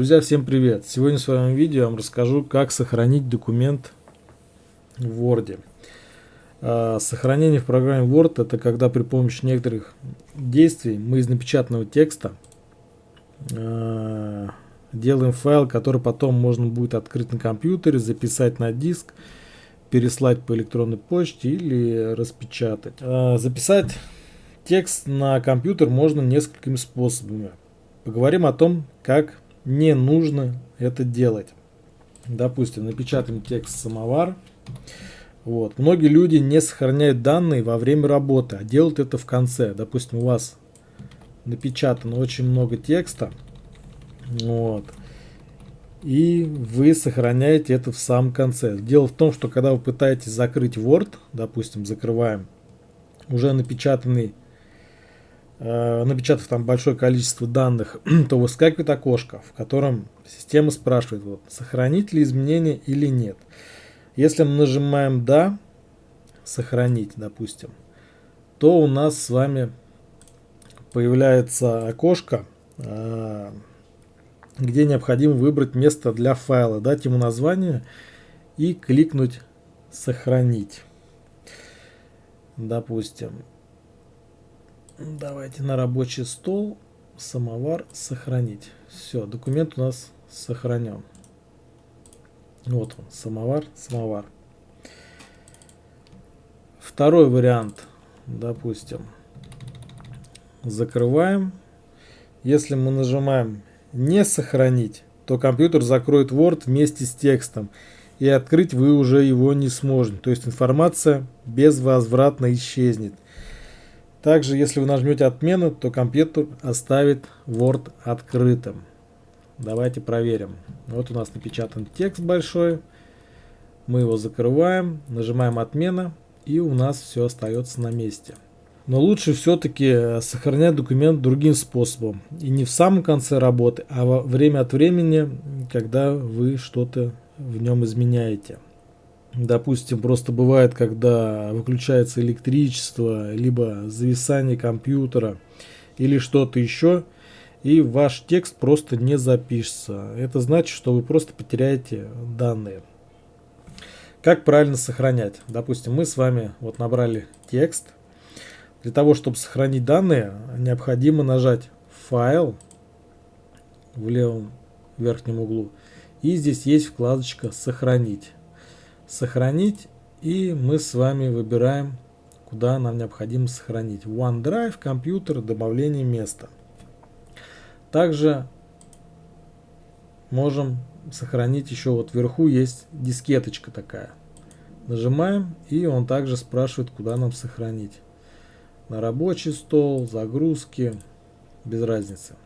Друзья, всем привет! Сегодня в своем видео я вам расскажу, как сохранить документ в Word. А, сохранение в программе Word это когда при помощи некоторых действий мы из напечатанного текста а, делаем файл, который потом можно будет открыть на компьютере, записать на диск, переслать по электронной почте или распечатать. А, записать текст на компьютер можно несколькими способами. Поговорим о том, как не нужно это делать. Допустим, напечатаем текст самовар. Вот. Многие люди не сохраняют данные во время работы, а делают это в конце. Допустим, у вас напечатано очень много текста. Вот. И вы сохраняете это в самом конце. Дело в том, что когда вы пытаетесь закрыть Word, допустим, закрываем уже напечатанный напечатав там большое количество данных, то выскакивает окошко, в котором система спрашивает, вот, сохранить ли изменения или нет. Если мы нажимаем «Да», «Сохранить», допустим, то у нас с вами появляется окошко, э, где необходимо выбрать место для файла, дать ему название и кликнуть «Сохранить». Допустим, Давайте на рабочий стол, самовар, сохранить. Все, документ у нас сохранен. Вот он, самовар, самовар. Второй вариант, допустим, закрываем. Если мы нажимаем «Не сохранить», то компьютер закроет Word вместе с текстом, и открыть вы уже его не сможете. То есть информация безвозвратно исчезнет. Также, если вы нажмете отмену, то компьютер оставит Word открытым. Давайте проверим. Вот у нас напечатан текст большой. Мы его закрываем, нажимаем отмена, и у нас все остается на месте. Но лучше все-таки сохранять документ другим способом. И не в самом конце работы, а во время от времени, когда вы что-то в нем изменяете. Допустим, просто бывает, когда выключается электричество, либо зависание компьютера, или что-то еще, и ваш текст просто не запишется. Это значит, что вы просто потеряете данные. Как правильно сохранять? Допустим, мы с вами вот набрали текст. Для того, чтобы сохранить данные, необходимо нажать «Файл» в левом верхнем углу. И здесь есть вкладочка «Сохранить» сохранить. И мы с вами выбираем, куда нам необходимо сохранить. OneDrive, компьютер, добавление места. Также можем сохранить еще вот вверху есть дискеточка такая. Нажимаем и он также спрашивает, куда нам сохранить. На рабочий стол, загрузки, без разницы.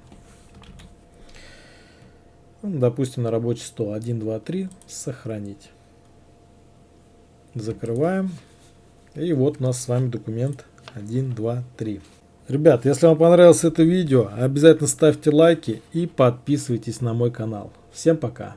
Допустим, на рабочий стол 1, 2, 3, сохранить. Закрываем. И вот у нас с вами документ 1, 2, 3. Ребят, если вам понравилось это видео, обязательно ставьте лайки и подписывайтесь на мой канал. Всем пока!